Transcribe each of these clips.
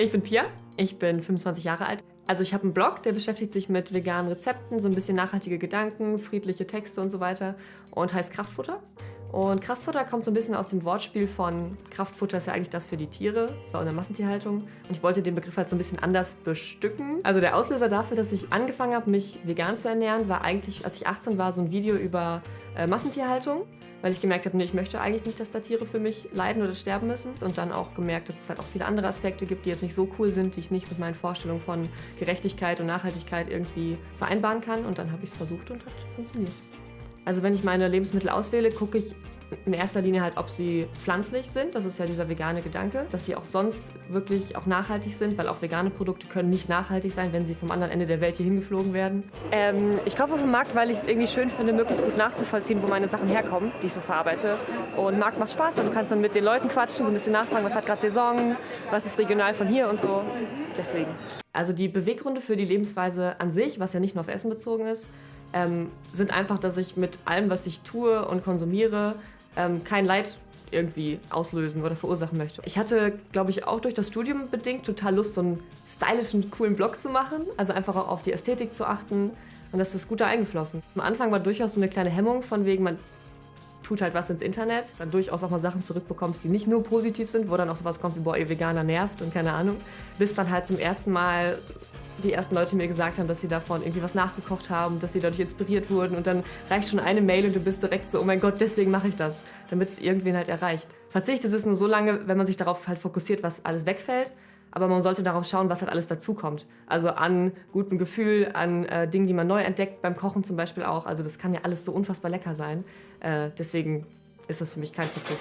Ich bin Pia, ich bin 25 Jahre alt. Also ich habe einen Blog, der beschäftigt sich mit veganen Rezepten, so ein bisschen nachhaltige Gedanken, friedliche Texte und so weiter und heißt Kraftfutter. Und Kraftfutter kommt so ein bisschen aus dem Wortspiel von Kraftfutter ist ja eigentlich das für die Tiere, so in der Massentierhaltung. Und ich wollte den Begriff halt so ein bisschen anders bestücken. Also der Auslöser dafür, dass ich angefangen habe, mich vegan zu ernähren, war eigentlich, als ich 18 war, so ein Video über äh, Massentierhaltung. Weil ich gemerkt habe, nee, ich möchte eigentlich nicht, dass da Tiere für mich leiden oder sterben müssen. Und dann auch gemerkt, dass es halt auch viele andere Aspekte gibt, die jetzt nicht so cool sind, die ich nicht mit meinen Vorstellungen von Gerechtigkeit und Nachhaltigkeit irgendwie vereinbaren kann. Und dann habe ich es versucht und hat funktioniert. Also wenn ich meine Lebensmittel auswähle, gucke ich in erster Linie halt, ob sie pflanzlich sind. Das ist ja dieser vegane Gedanke. Dass sie auch sonst wirklich auch nachhaltig sind, weil auch vegane Produkte können nicht nachhaltig sein, wenn sie vom anderen Ende der Welt hier hingeflogen werden. Ähm, ich kaufe auf dem Markt, weil ich es irgendwie schön finde, möglichst gut nachzuvollziehen, wo meine Sachen herkommen, die ich so verarbeite. Und Markt macht Spaß, weil du kannst dann mit den Leuten quatschen, so ein bisschen nachfragen, was hat gerade Saison, was ist regional von hier und so. Deswegen. Also die Beweggründe für die Lebensweise an sich, was ja nicht nur auf Essen bezogen ist, ähm, sind einfach, dass ich mit allem, was ich tue und konsumiere, ähm, kein Leid irgendwie auslösen oder verursachen möchte. Ich hatte, glaube ich, auch durch das Studium bedingt total Lust, so einen stylischen, coolen Blog zu machen. Also einfach auch auf die Ästhetik zu achten. Und das ist gut da eingeflossen. Am Anfang war durchaus so eine kleine Hemmung von wegen, man tut halt was ins Internet, dann durchaus auch mal Sachen zurückbekommst, die nicht nur positiv sind, wo dann auch sowas kommt wie, boah, ihr Veganer nervt und keine Ahnung. Bis dann halt zum ersten Mal die ersten Leute mir gesagt haben, dass sie davon irgendwie was nachgekocht haben, dass sie dadurch inspiriert wurden und dann reicht schon eine Mail und du bist direkt so, oh mein Gott, deswegen mache ich das, damit es irgendwen halt erreicht. Verzicht ist es nur so lange, wenn man sich darauf halt fokussiert, was alles wegfällt, aber man sollte darauf schauen, was halt alles dazukommt. Also an gutem Gefühl, an äh, Dingen, die man neu entdeckt, beim Kochen zum Beispiel auch. Also das kann ja alles so unfassbar lecker sein. Äh, deswegen ist das für mich kein Verzicht.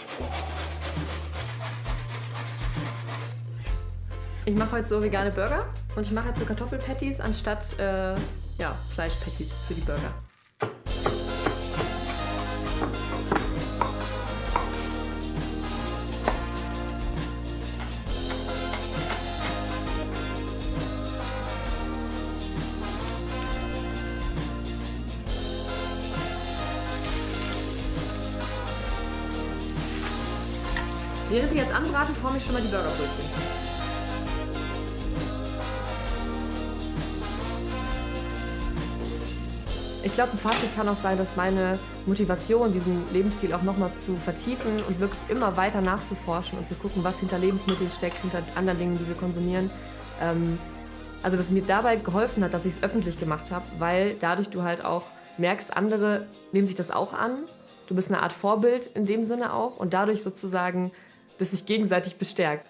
Ich mache heute so vegane Burger und ich mache jetzt so Kartoffelpatties anstatt äh, ja, Fleischpatties für die Burger. Während wir jetzt anbraten, forme ich schon mal die Burgerbrötchen. Ich glaube, ein Fazit kann auch sein, dass meine Motivation, diesen Lebensstil auch nochmal zu vertiefen und wirklich immer weiter nachzuforschen und zu gucken, was hinter Lebensmitteln steckt, hinter anderen Dingen, die wir konsumieren. Ähm, also, dass mir dabei geholfen hat, dass ich es öffentlich gemacht habe, weil dadurch du halt auch merkst, andere nehmen sich das auch an. Du bist eine Art Vorbild in dem Sinne auch und dadurch sozusagen, dass sich gegenseitig bestärkt.